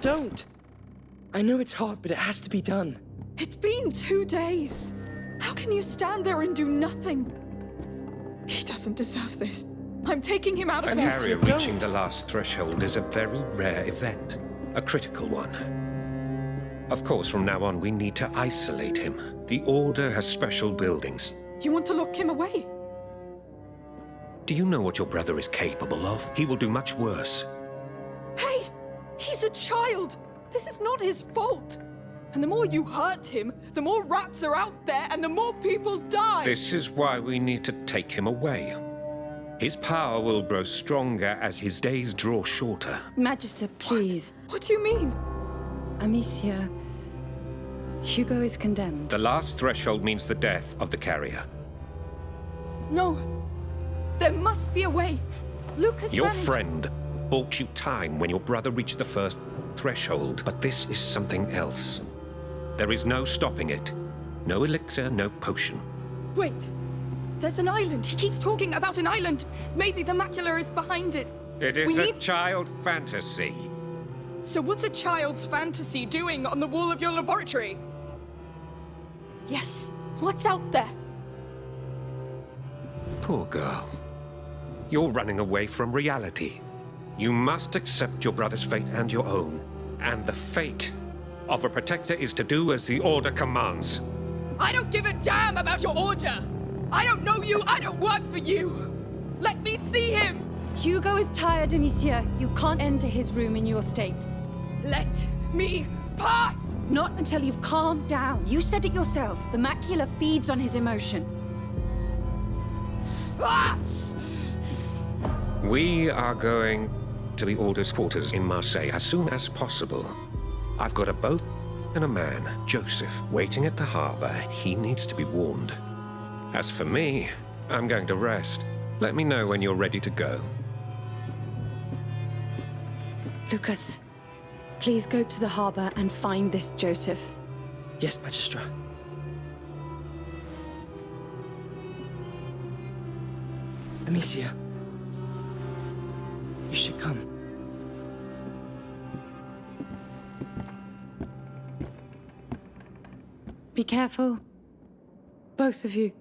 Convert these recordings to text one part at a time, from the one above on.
don't. I know it's hard, but it has to be done. It's been two days. How can you stand there and do nothing? He doesn't deserve this. I'm taking him out of An this. area don't. reaching the last threshold is a very rare event, a critical one. Of course, from now on, we need to isolate him. The Order has special buildings. You want to lock him away? Do you know what your brother is capable of? He will do much worse. Hey! He's a child! This is not his fault! And the more you hurt him, the more rats are out there and the more people die! This is why we need to take him away. His power will grow stronger as his days draw shorter. Magister, please. What do you mean? Amicia. Hugo is condemned. The last threshold means the death of the carrier. No. There must be a way. Lucas Your managed- friend bought you time when your brother reached the first threshold, but this is something else. There is no stopping it. No elixir, no potion. Wait. There's an island. He keeps talking about an island. Maybe the macula is behind it. It is we a need... child fantasy. So what's a child's fantasy doing on the wall of your laboratory? Yes. What's out there? Poor girl. You're running away from reality. You must accept your brother's fate and your own. And the fate of a protector is to do as the Order commands. I don't give a damn about your order. I don't know you. I don't work for you. Let me see him. Hugo is tired, Amicia. You can't enter his room in your state. Let me pass. Not until you've calmed down. You said it yourself. The macula feeds on his emotion. Ah! We are going to the Order's quarters in Marseille as soon as possible. I've got a boat and a man, Joseph, waiting at the harbor. He needs to be warned. As for me, I'm going to rest. Let me know when you're ready to go. Lucas, please go to the harbor and find this Joseph. Yes, Magistra. Amicia. You should come. Be careful. Both of you.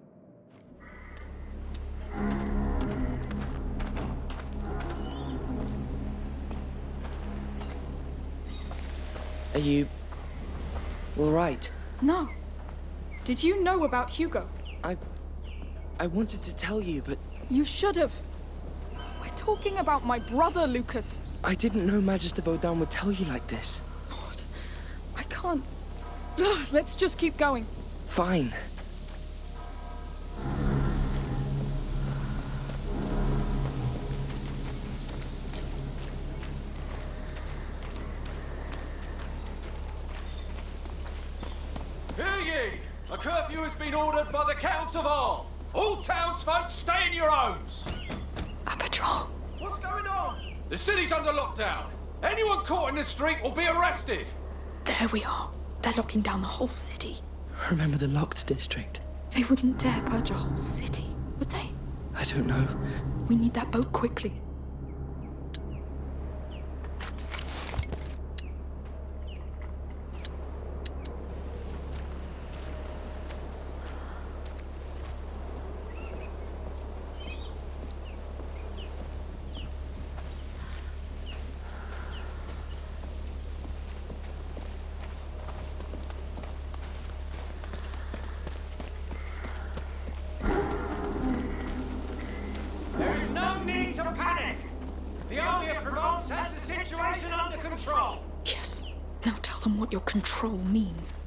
Are you... all right? No. Did you know about Hugo? I... I wanted to tell you, but You should have. We're talking about my brother, Lucas. I didn't know Magister Vaudin would tell you like this. God, I can't. Ugh, Let's just keep going. Fine. Hear ye! A curfew has been ordered by the Count of Arles. All townsfolk stay in your homes. A patrol. What's going on? The city's under lockdown. Anyone caught in the street will be arrested. There we are. They're locking down the whole city. Remember the locked district? They wouldn't dare purge a whole city, would they? I don't know. We need that boat quickly. There is no need to panic. The Army of Provence has the situation under control. Yes. Now tell them what your control means.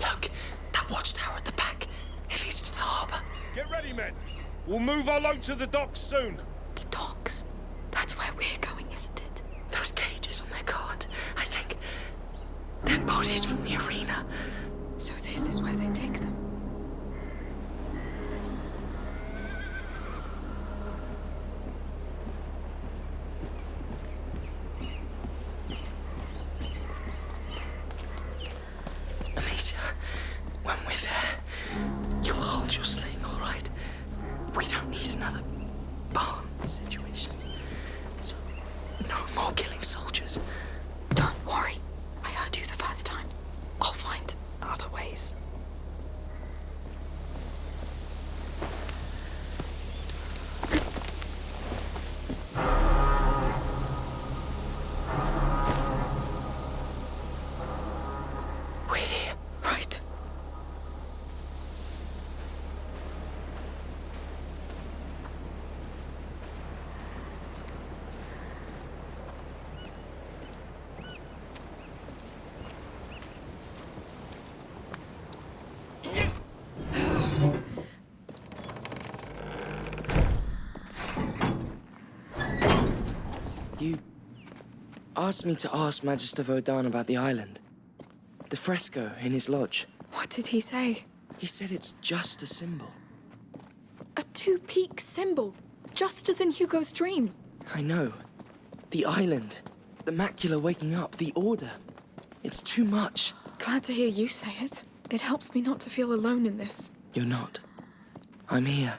Look, that watchtower at the back. It leads to the harbor. Get ready, men. We'll move our load to the docks soon. The docks. That's where we're going, isn't it? Those cages on their cart. I think they're bodies from the arena. So this is where they take asked me to ask Magister Vaudin about the island. The fresco in his lodge. What did he say? He said it's just a symbol. A two peak symbol, just as in Hugo's dream. I know. The island. The macula waking up. The order. It's too much. Glad to hear you say it. It helps me not to feel alone in this. You're not. I'm here.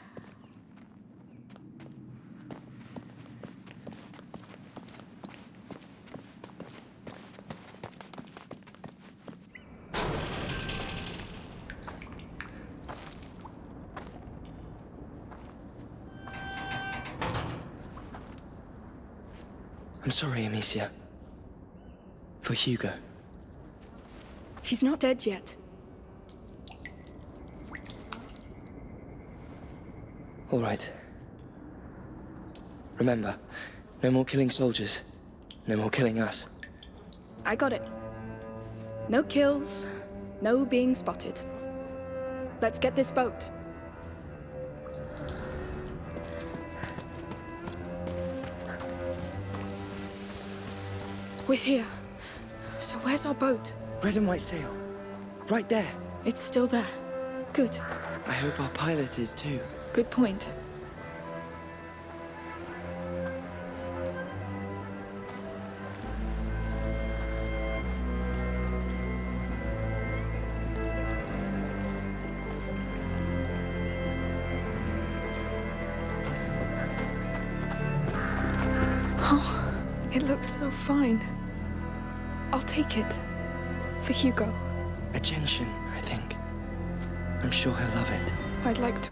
I'm sorry, Amicia. For Hugo. He's not dead yet. All right. Remember, no more killing soldiers. No more killing us. I got it. No kills, no being spotted. Let's get this boat. We're here. So where's our boat? Red and white sail. Right there. It's still there. Good. I hope our pilot is too. Good point. Hugo. A gentian, I think. I'm sure he'll love it. I'd like to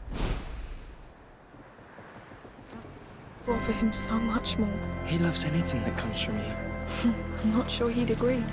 offer him so much more. He loves anything that comes from you. I'm not sure he'd agree.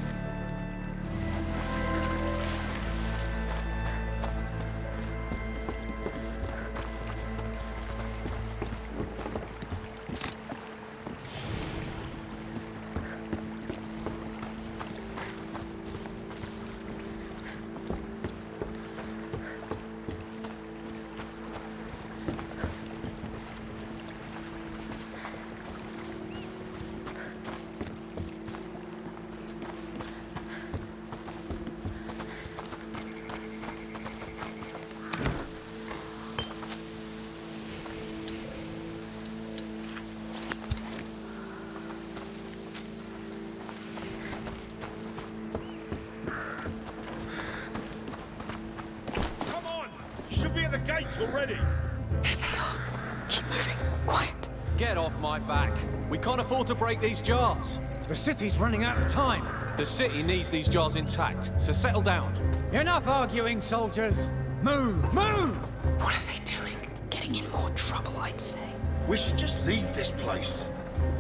We to break these jars. The city's running out of time. The city needs these jars intact, so settle down. Enough arguing, soldiers. Move, move! What are they doing? Getting in more trouble, I'd say. We should just leave this place.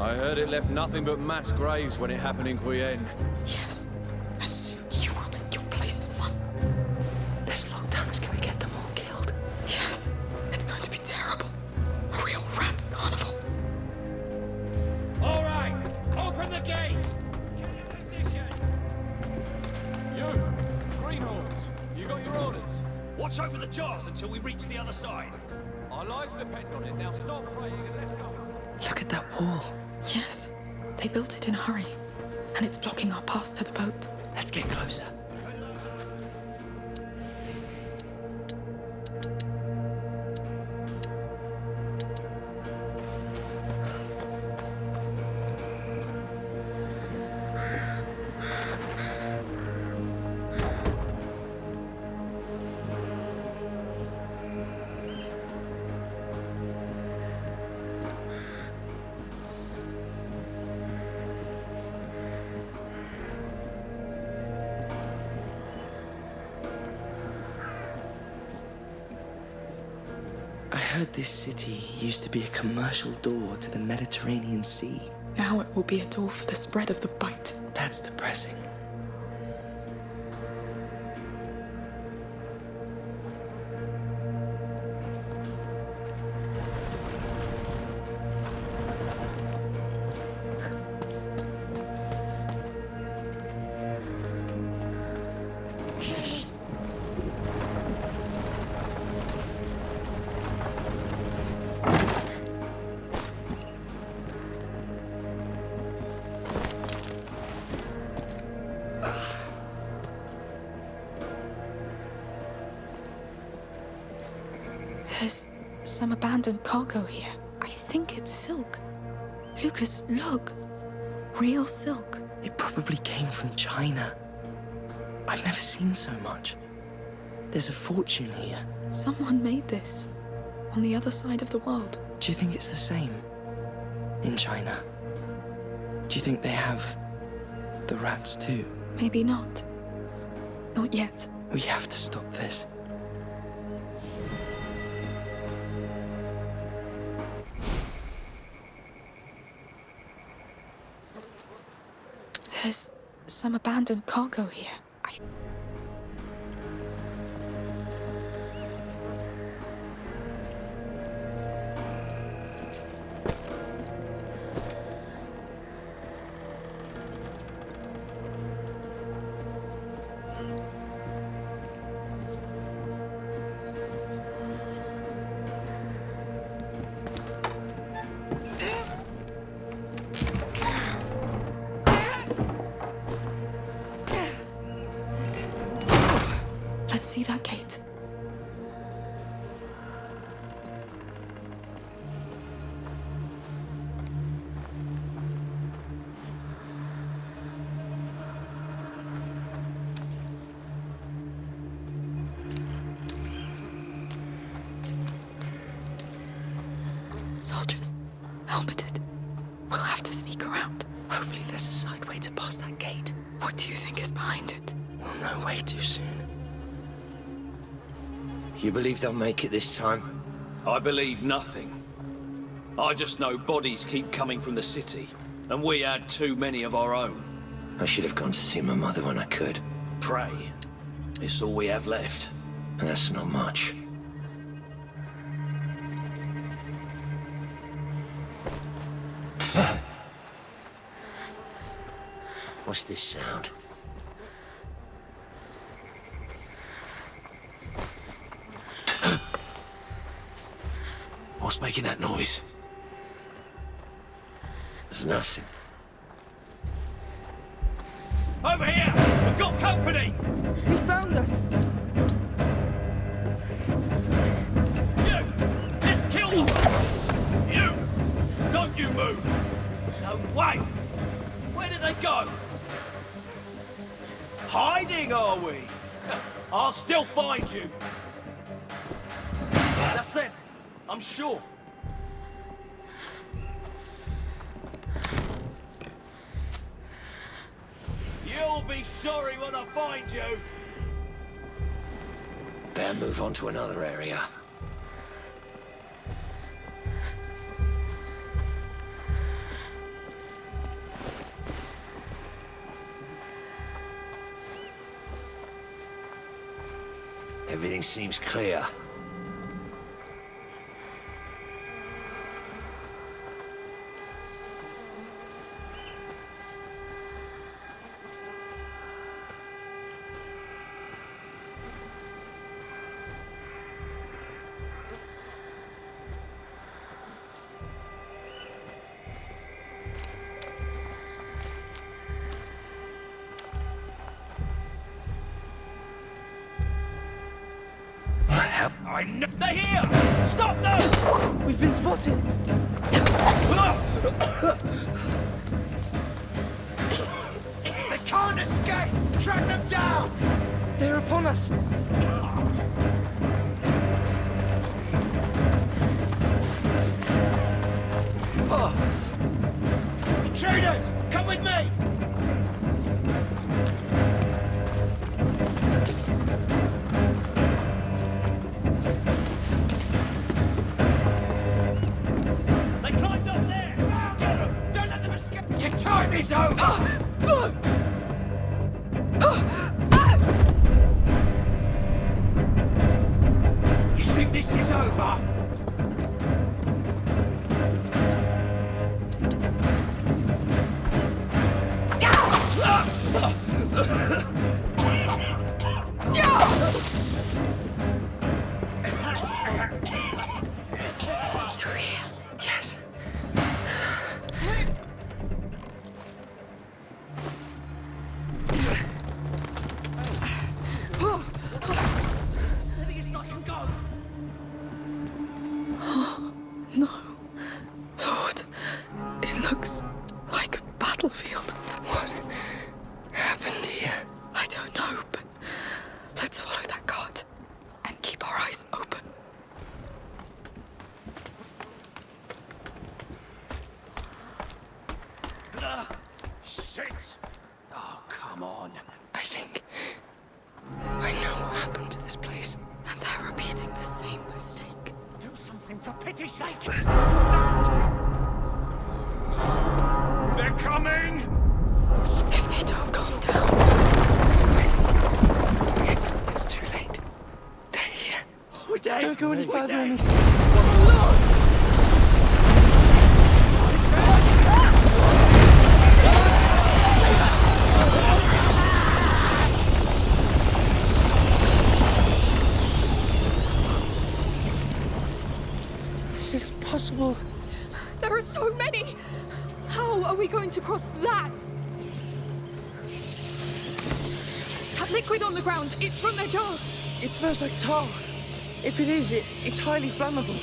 I heard it left nothing but mass graves when it happened in Guyenne. Watch over the jars until we reach the other side. Our lives depend on it. Now stop praying and let's go. Look at that wall. Yes. They built it in a hurry. And it's blocking our path to the boat. Let's get closer. Be a commercial door to the Mediterranean Sea. Now it will be a door for the spread of the bite. That's depressing. There's some abandoned cargo here. I think it's silk. Lucas, look. Real silk. It probably came from China. I've never seen so much. There's a fortune here. Someone made this. On the other side of the world. Do you think it's the same in China? Do you think they have the rats too? Maybe not. Not yet. We have to stop this. There's some abandoned cargo here. I. helmeted. We'll have to sneak around. Hopefully there's a side way to pass that gate. What do you think is behind it? We'll know way too soon. You believe they'll make it this time? I believe nothing. I just know bodies keep coming from the city, and we had too many of our own. I should have gone to see my mother when I could. Pray. It's all we have left. And that's not much. What's this sound? What's making that noise? There's nothing. Over here! We've got company! He found us! You! Just kill them! You! Don't you move! No way! Where did they go? Hiding, are we? I'll still find you! That's them! I'm sure! You'll be sorry when I find you! Better move on to another area. Everything seems clear. Smells like tar. If it is, it, it's highly flammable.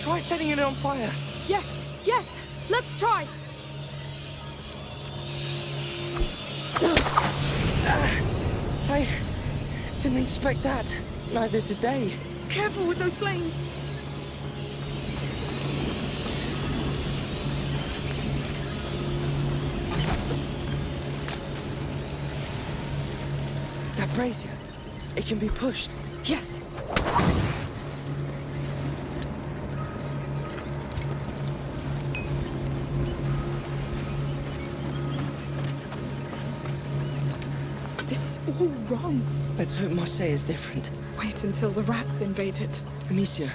Try setting it on fire. Yes, yes, let's try. I didn't expect that. Neither did they. Careful with those flames. That brazier, it can be pushed. Yes. This is all wrong. Let's hope Marseille is different. Wait until the rats invade it. Amicia,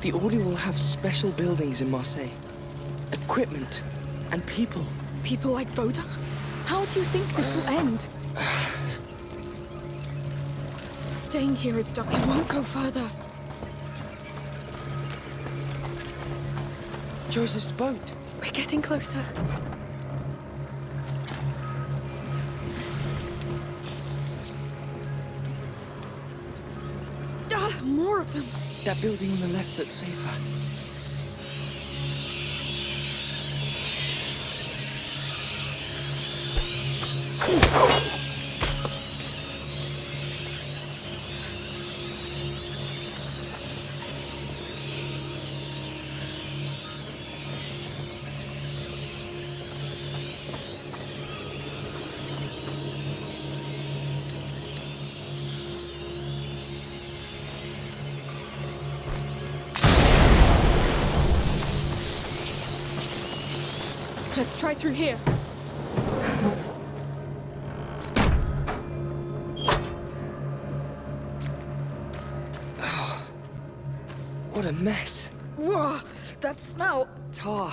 the Order will have special buildings in Marseille. Equipment and people. People like Vaudin? How do you think this will uh, end? Uh, Staying here is done. It won't go further. Joseph's boat. We're getting closer. Ah, more of them. That building on the left looks safer. Let's try through here. oh, What a mess. Whoa, that smell. Tar.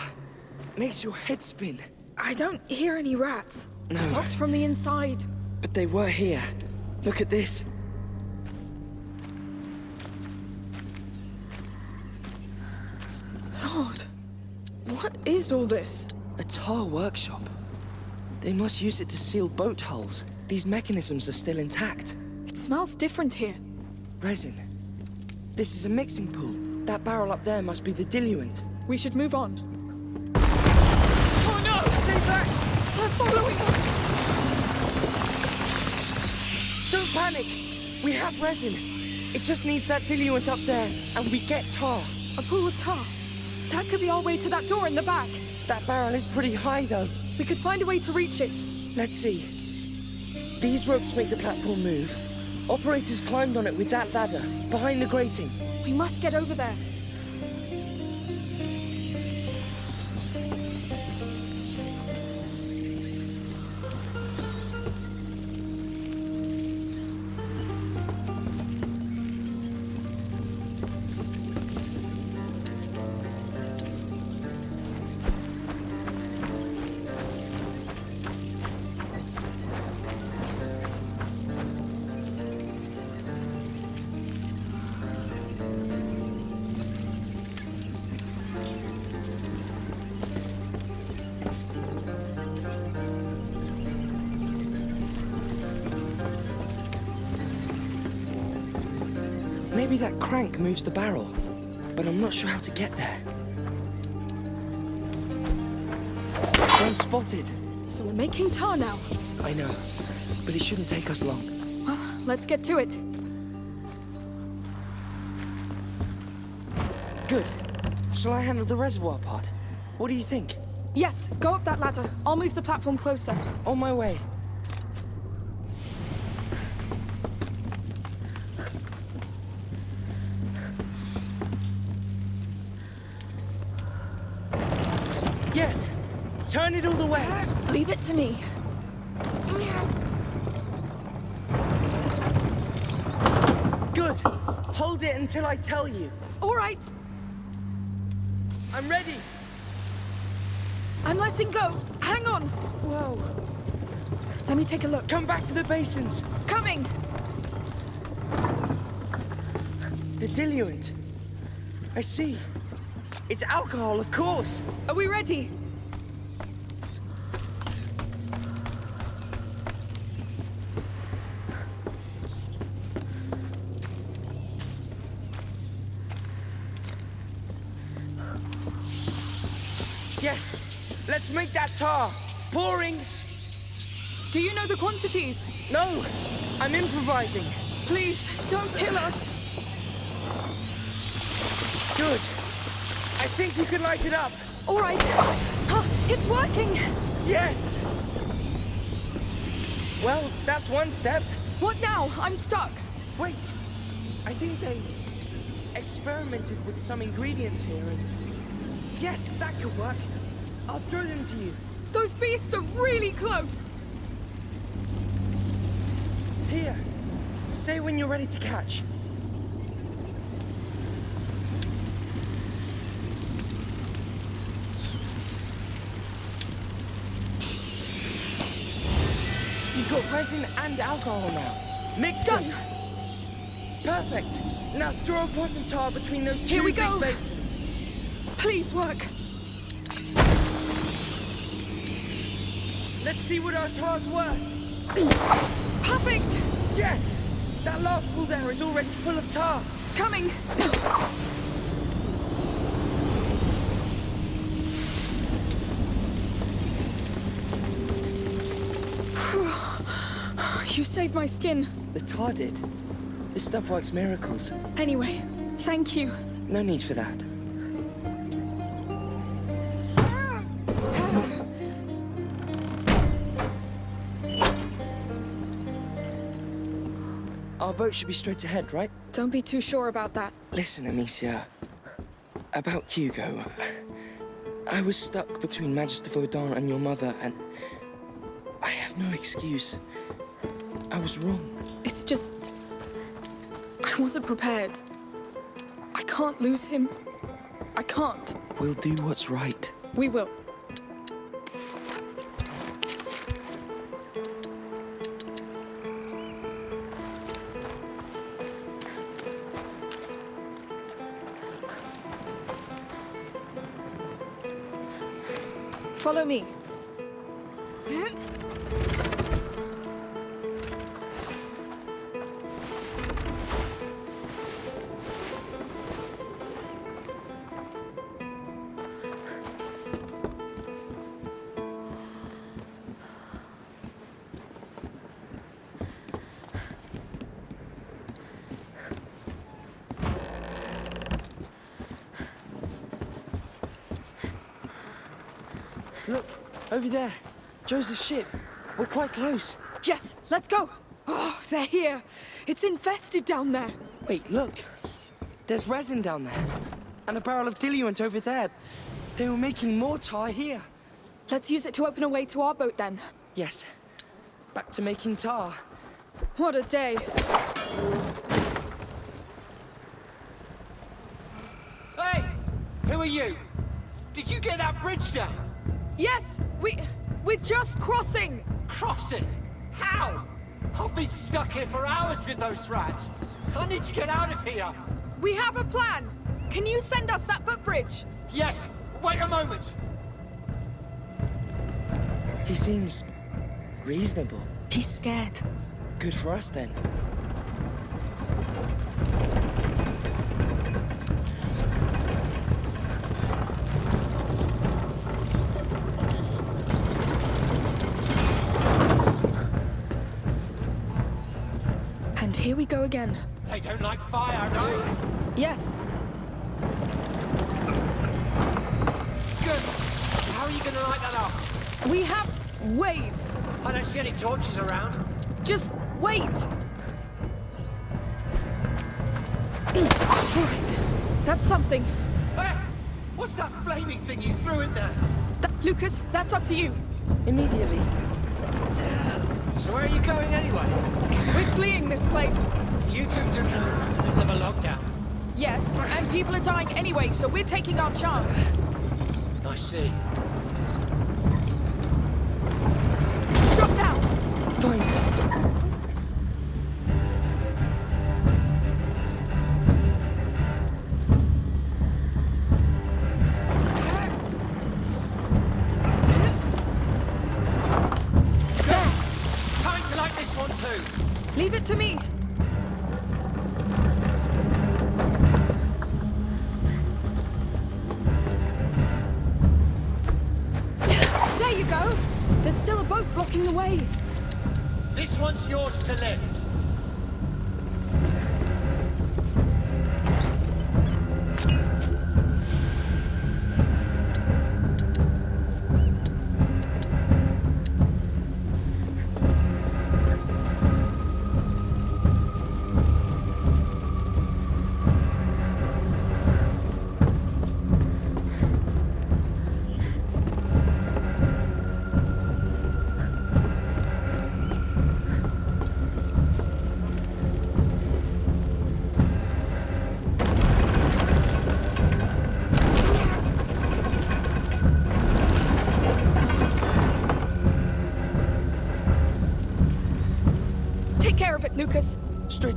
Makes your head spin. I don't hear any rats. No. Locked from the inside. But they were here. Look at this. Lord, what is all this? A tar workshop. They must use it to seal boat hulls. These mechanisms are still intact. It smells different here. Resin. This is a mixing pool. That barrel up there must be the diluent. We should move on. Oh no! Stay back! They're following us! Don't panic! We have resin. It just needs that diluent up there, and we get tar. A pool of tar. That could be our way to that door in the back. That barrel is pretty high, though. We could find a way to reach it. Let's see. These ropes make the platform move. Operators climbed on it with that ladder, behind the grating. We must get over there. Maybe that crank moves the barrel, but I'm not sure how to get there. I'm spotted. So we're making tar now. I know, but it shouldn't take us long. Well, let's get to it. Good. Shall I handle the reservoir part? What do you think? Yes, go up that ladder. I'll move the platform closer. On my way. It all the way! Leave it to me. Good! Hold it until I tell you. All right, I'm ready! I'm letting go. Hang on. Whoa! Let me take a look. Come back to the basins! Coming. The diluent. I see. It's alcohol, of course! Are we ready? Yes! Let's make that tar! Pouring! Do you know the quantities? No! I'm improvising! Please, don't kill us. Good! I think you can light it up! All right. Huh, it's working. Yes! Well, that's one step. What now? I'm stuck. Wait! I think they experimented with some ingredients here and... Yes, that could work. I'll throw them to you. Those beasts are really close. Here. Say when you're ready to catch. You've got resin and alcohol now. Mixed Done. them. Perfect. Now throw a pot of tar between those two Here we big go. basins. Please work. See what our tar's worth. Perfect. Yes! That last pool there is already full of tar. Coming. You saved my skin. The tar did. This stuff works miracles. Anyway, thank you. No need for that. Our boat should be straight ahead, right? Don't be too sure about that. Listen, Amicia. About Hugo. I was stuck between Magister Vaudin and your mother, and I have no excuse. I was wrong. It's just. I wasn't prepared. I can't lose him. I can't. We'll do what's right. We will. Over there. Joseph's ship. We're quite close. Yes, let's go. Oh, they're here. It's infested down there. Wait, look. There's resin down there. And a barrel of diluent over there. They were making more tar here. Let's use it to open a way to our boat then. Yes. Back to making tar. What a day. Hey! Who are you? Did you get that bridge down? Yes, we... we're just crossing. Crossing? How? I've been stuck here for hours with those rats. I need to get out of here. We have a plan. Can you send us that footbridge? Yes. Wait a moment. He seems reasonable. He's scared. Good for us then. Again. They don't like fire, no? Yes, Good. So how are you going to light that up? we have ways. I don't see any torches around. Just wait. Right. That's something. Hey, what's that flaming thing you threw in there? That, Lucas, that's up to you. Immediately. So where are you going anyway? We're fleeing this place. Middle of a lockdown. Yes, and people are dying anyway, so we're taking our chance. I see.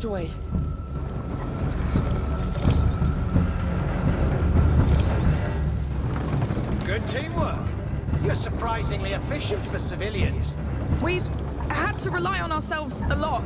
Straight away. Good teamwork. You're surprisingly efficient for civilians. We've had to rely on ourselves a lot.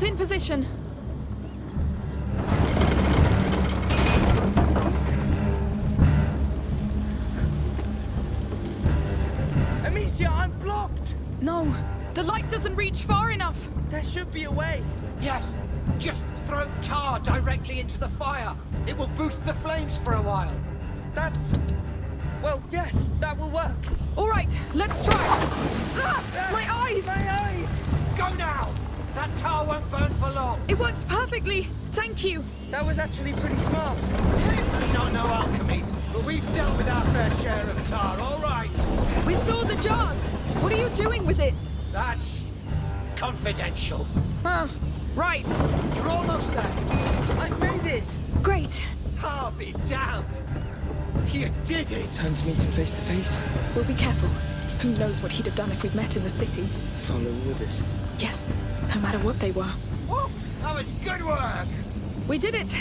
Great. It's in position. Amicia, I'm blocked. No, the light doesn't reach far enough. There should be a way. Yes. Just throw tar directly into the fire. It will boost the flames for a while. That's... Well, yes, that will work. All right, let's try. Ah, my eyes! My eyes! Go now! That tar won't burn for long. It worked perfectly. Thank you. That was actually pretty smart. You don't know alchemy, but we've dealt with our fair share of tar, all right? We saw the jars. What are you doing with it? That's confidential. Ah, right. You're almost there. I made it! Great. I'll be damned. You did it. Time to meet him face to face. We'll be careful. Who knows what he'd have done if we'd met in the city? Follow orders. Yes, no matter what they were. Woo, that was good work. We did it.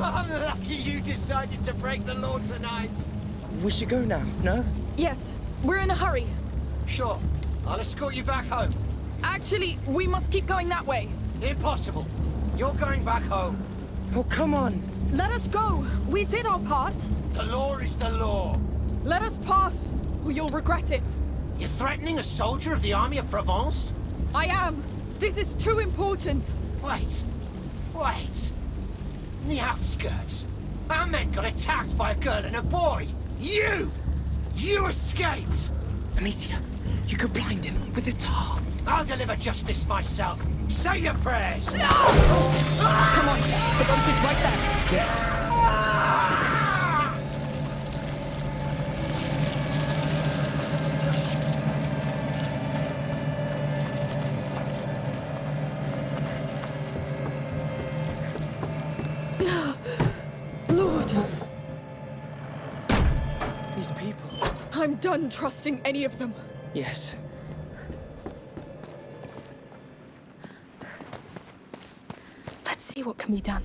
I'm lucky you decided to break the law tonight. We should go now, no? Yes, we're in a hurry. Sure, I'll escort you back home. Actually, we must keep going that way. Impossible. You're going back home. Oh, come on. Let us go. We did our part. The law is the law. Let us pass, or you'll regret it. You're threatening a soldier of the army of Provence? I am. This is too important. Wait. Wait. In the outskirts, our men got attacked by a girl and a boy. You! You escaped! Amicia, you could blind him with the tar. I'll deliver justice myself. Say your prayers! Come on, the boat is right there. Yes. Lord, done trusting any of them. Yes. Let's see what can be done.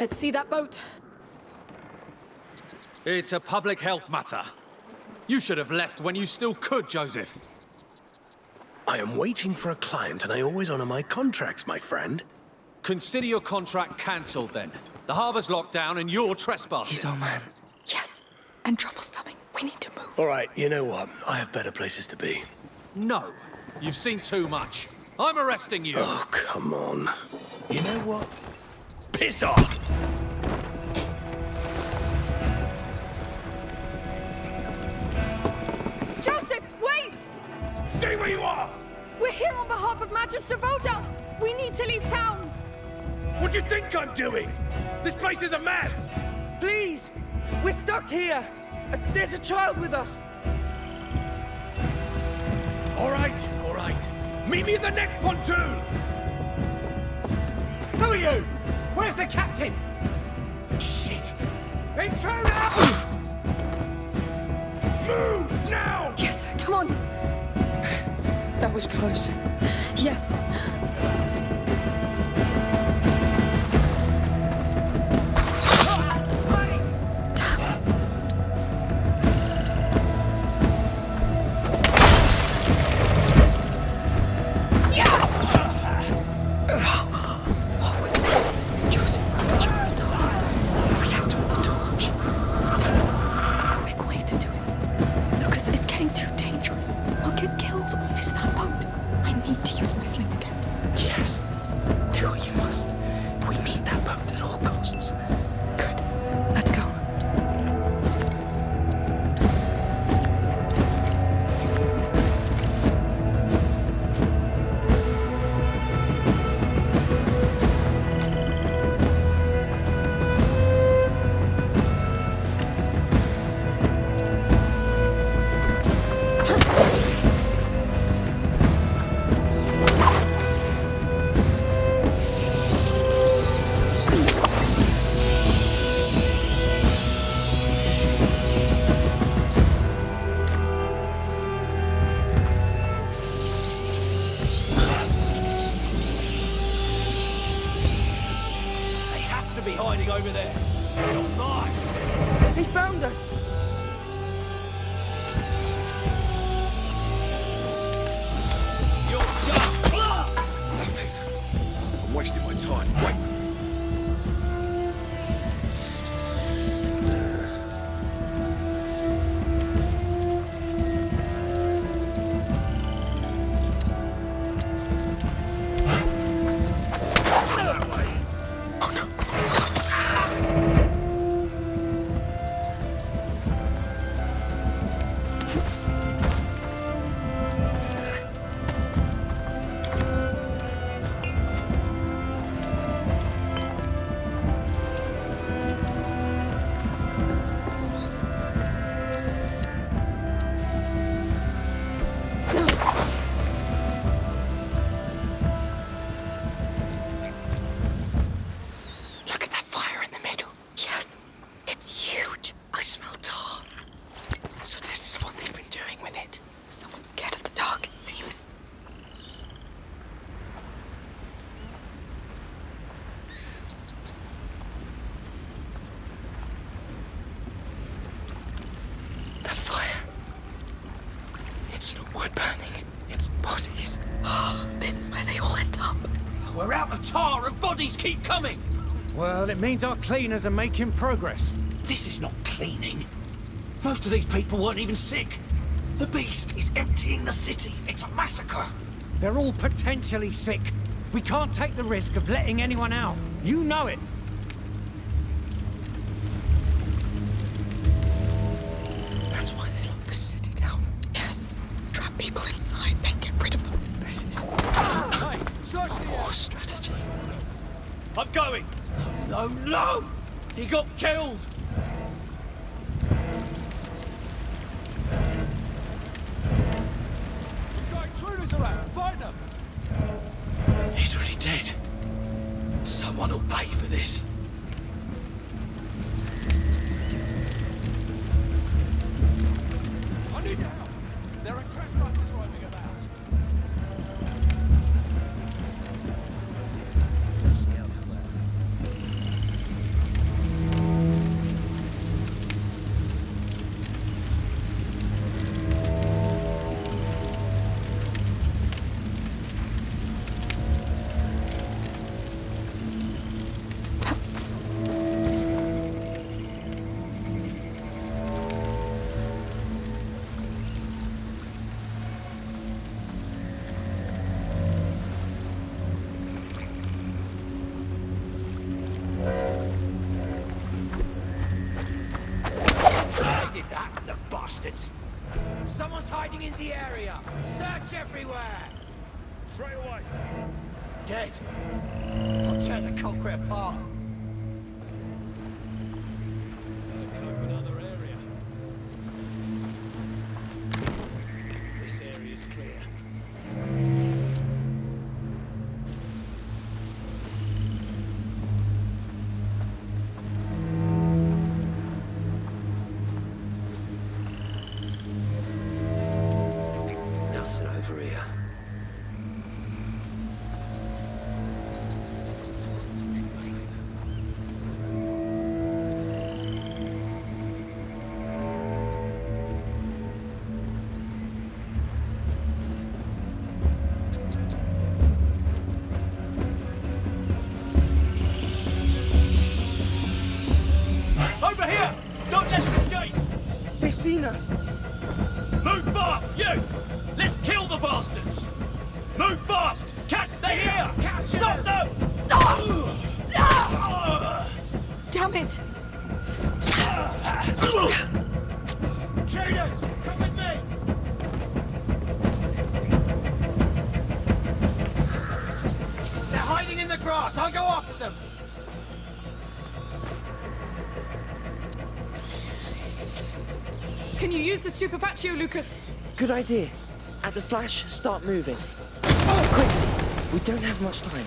Let's see that boat. It's a public health matter. You should have left when you still could, Joseph. I am waiting for a client and I always honor my contracts, my friend. Consider your contract cancelled then. The harbor's locked down and you're trespassing. He's trespassing. our man. Yes, and trouble's coming. We need to move. All right, you know what? I have better places to be. No. You've seen too much. I'm arresting you. Oh, come on. You know what? Piss off! Joseph, wait! Stay where you are! We're here on behalf of Magister Vaudin. We need to leave town. What do you think I'm doing? This place is a mess! Please! We're stuck here! There's a child with us! All right, all right. Meet me at the next pontoon! Who are you? Where's the captain? Shit! Intruder! Move, now! Yes, come on. That was close. Yes. bodies. this is where they all end up. We're out of tar and bodies keep coming. Well, it means our cleaners are making progress. This is not cleaning. Most of these people weren't even sick. The beast is emptying the city. It's a massacre. They're all potentially sick. We can't take the risk of letting anyone out. You know it. Go off at them! Can you use the stupefaccio, Lucas? Good idea. At the flash, start moving. Oh, quick! We don't have much time.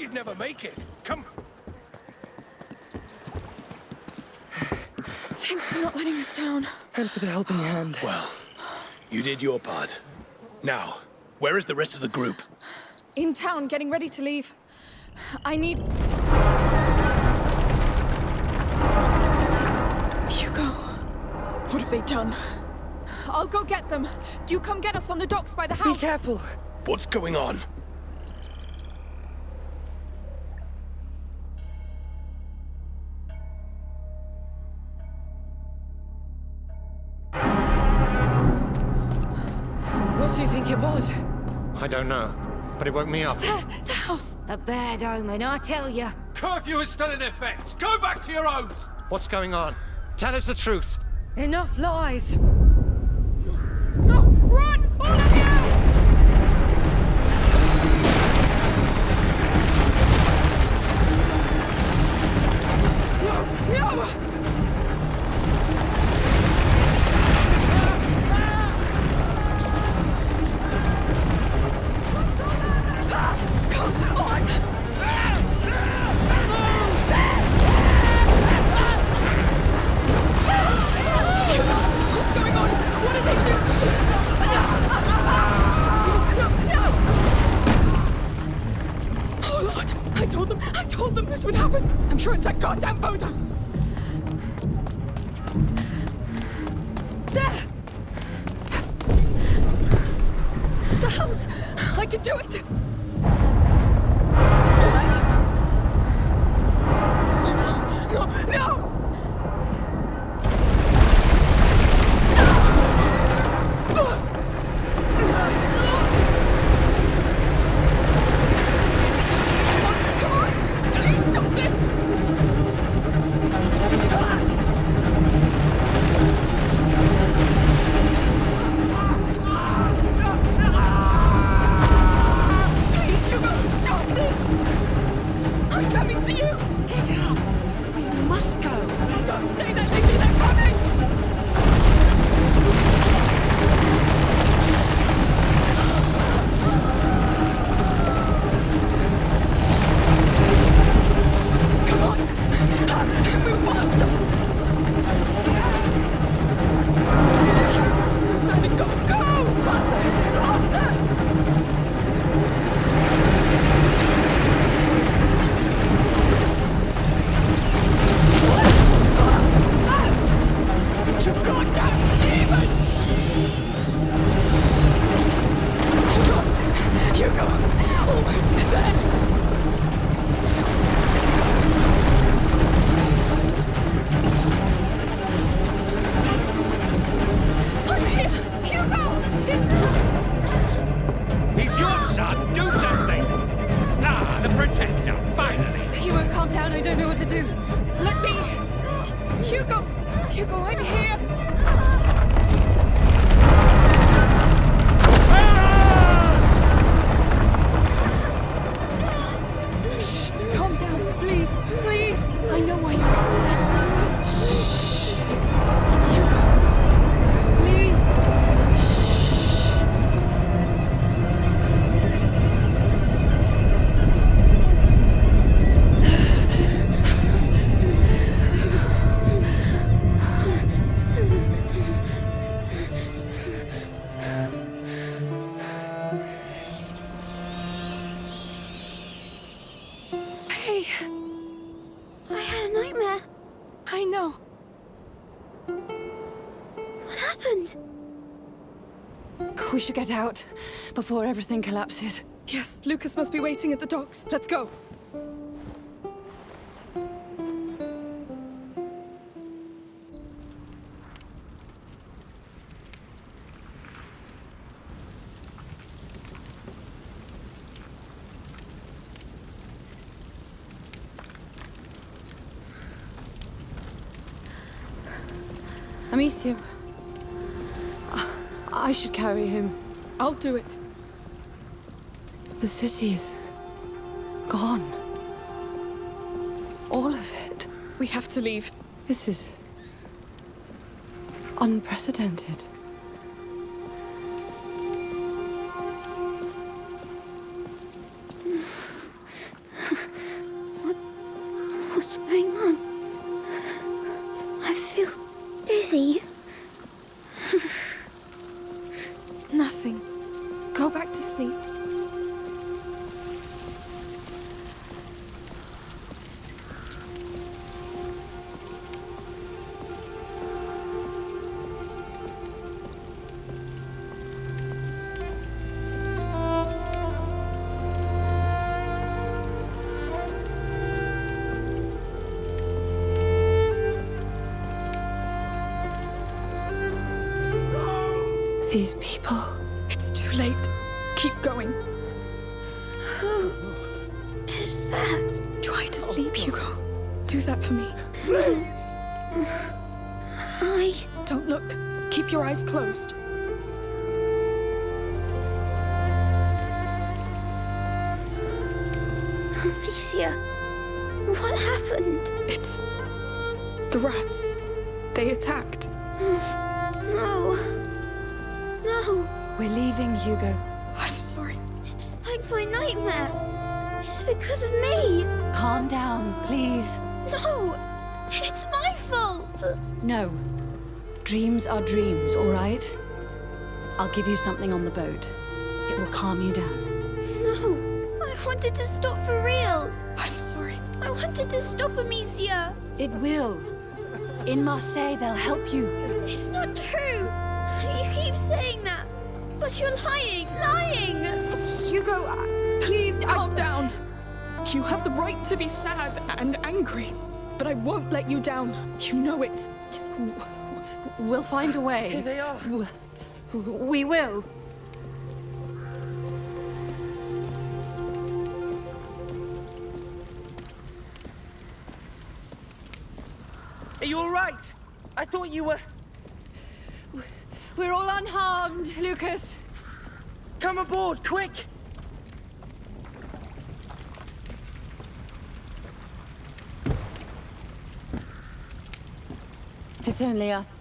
You'd never make it. Come. Thanks for not letting us down. And for the helping hand. Well, you did your part. Now, where is the rest of the group? In town, getting ready to leave. I need. Hugo. What have they done? I'll go get them. You come get us on the docks by the house. Be careful. What's going on? Don't know, but it woke me up. There, the house. A bad omen, I tell you. Curfew is still in effect. Go back to your homes. What's going on? Tell us the truth. Enough lies. Do it! Don't know what to do. Let me... Hugo! Hugo, I'm here! Should get out before everything collapses. Yes, Lucas must be waiting at the docks. Let's go. I'll do it. The city is gone. All of it. We have to leave. This is unprecedented. Are dreams, all right? I'll give you something on the boat. It will calm you down. No. I wanted to stop for real. I'm sorry. I wanted to stop Amicia. It will. In Marseille, they'll help you. It's not true. You keep saying that. But you're lying. Lying. Hugo, uh, please calm down. You have the right to be sad and angry, but I won't let you down. You know it. We'll find a way. Here they are. We will. Are you all right? I thought you were. We're all unharmed, Lucas. Come aboard, quick! It's only us.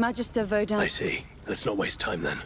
Magister Vaudin. I see. Let's not waste time then.